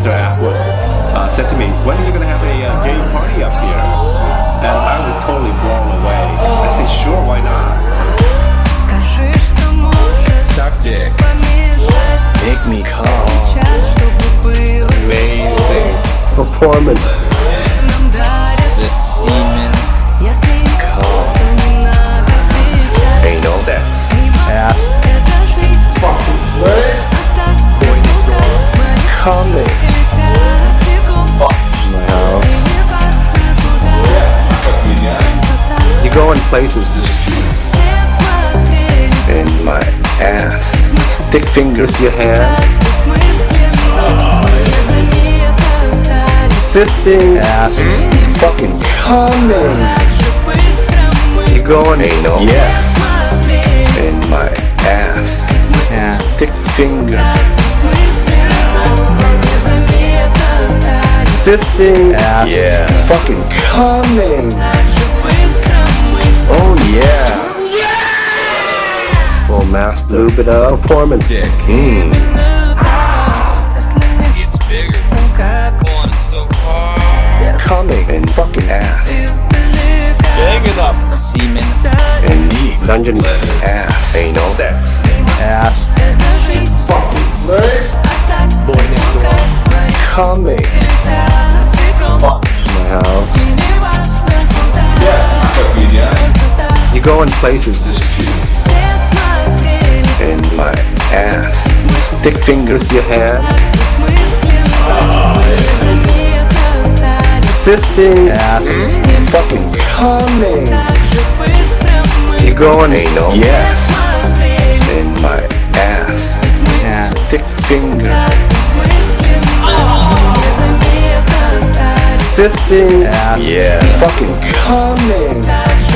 Mr. Atwood uh, said to me, when are you going to have a uh, gay party up here? And I was totally blown away. I said, sure, why not? Suck dick. Make me come. Amazing. Performance. The semen. Come. Anal Fucking legs. Coming. Places in my ass. Stick finger to your hand. Fisting. Ass. Fucking coming. You going anal. Yes. In my ass. Yeah. Stick finger. Fisting. Ass. Yeah. Fucking coming. Lube it up. Performance. Dick. Mm. It's bigger. So. Coming in fucking ass. Big it up. Semen. And dungeon ass. Anal. Sex. Ass. Fucking legs. Boy next door. Coming. My house. Yeah. You go in places Stick finger to your hand. Fisting. Ass. Fucking coming. You going anal. Yes. In my ass. Yeah. Stick finger. Fisting. Ass. Yeah. Fucking coming.